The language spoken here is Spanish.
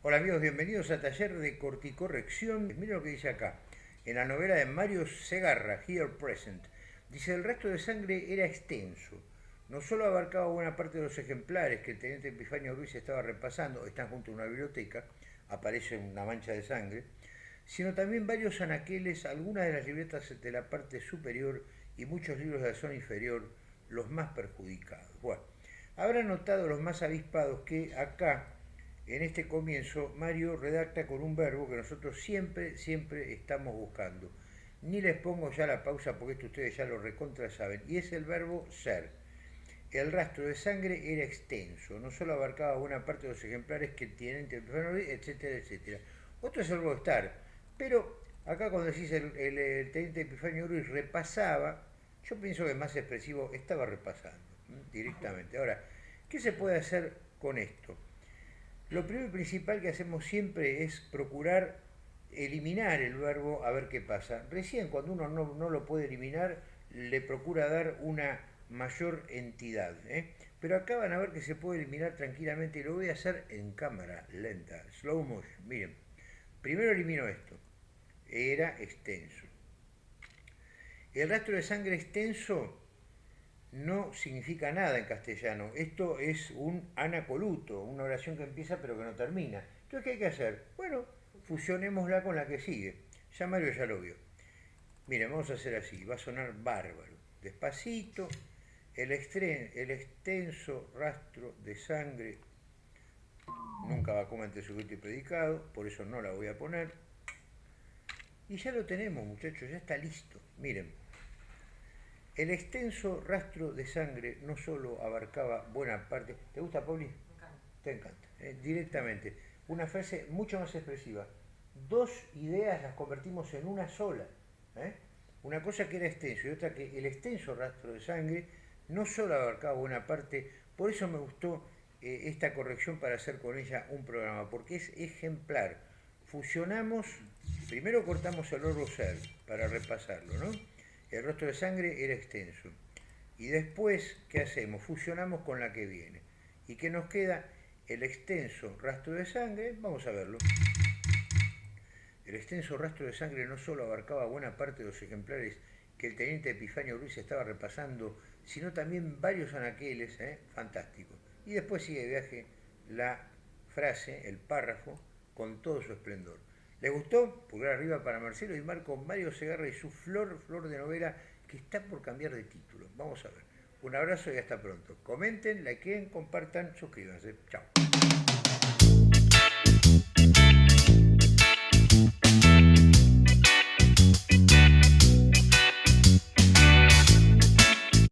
Hola amigos, bienvenidos a Taller de Corticorrección. Miren lo que dice acá, en la novela de Mario Segarra, Here Present. Dice, el rastro de sangre era extenso. No solo abarcaba buena parte de los ejemplares que el teniente Epifanio Ruiz estaba repasando, están junto a una biblioteca, aparece una mancha de sangre, sino también varios anaqueles, algunas de las libretas de la parte superior y muchos libros de la zona inferior, los más perjudicados. Bueno, habrá notado los más avispados que acá en este comienzo Mario redacta con un verbo que nosotros siempre, siempre estamos buscando. Ni les pongo ya la pausa porque esto ustedes ya lo recontra saben. Y es el verbo ser. El rastro de sangre era extenso, no solo abarcaba buena parte de los ejemplares que tienen, etcétera, etcétera. Otro es el verbo estar. Pero acá cuando decís el, teniente Epifanio Ruiz repasaba, yo pienso que más expresivo estaba repasando directamente. Ahora, ¿qué se puede hacer con esto? Lo primero y principal que hacemos siempre es procurar eliminar el verbo a ver qué pasa. Recién cuando uno no, lo puede eliminar, le procura dar una mayor entidad. ¿eh? Pero acá van a ver que se puede eliminar tranquilamente y lo voy a hacer en cámara lenta, slow motion. Miren, primero elimino esto. Era extenso. El rastro de sangre extenso no significa nada en castellano. Esto es un anacoluto, una oración que empieza pero que no termina. Entonces, ¿qué hay que hacer? Bueno, fusionémosla con la que sigue. Ya Mario ya lo vio. Miren, vamos a hacer así, va a sonar bárbaro. Despacito, el, el extenso rastro de sangre nunca va como ante sujeto y predicado, por eso no la voy a poner. Y ya lo tenemos, muchachos, ya está listo. Miren, el extenso rastro de sangre no solo abarcaba buena parte... ¿Te gusta, Pauli? Me encanta. Te encanta. Eh, directamente. Una frase mucho más expresiva. Dos ideas las convertimos en una sola. ¿eh? Una cosa que era extenso y otra que el extenso rastro de sangre no solo abarcaba buena parte, por eso me gustó eh, esta corrección para hacer con ella un programa, porque es ejemplar. Fusionamos, primero cortamos el oro ser para repasarlo, ¿no? El rostro de sangre era extenso. Y después, ¿qué hacemos? Fusionamos con la que viene. ¿Y qué nos queda? El extenso rastro de sangre, vamos a verlo. El extenso rastro de sangre no solo abarcaba buena parte de los ejemplares que el teniente Epifanio Ruiz estaba repasando, sino también varios anaqueles, ¿eh? fantástico. Y después sigue de viaje la frase, el párrafo, con todo su esplendor. ¿Les gustó? Pulgar arriba para Marcelo y Marco, Mario Segarra y su flor, flor de novela, que está por cambiar de título. Vamos a ver. Un abrazo y hasta pronto. Comenten, likeen, compartan, suscríbanse. Chao.